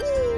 it.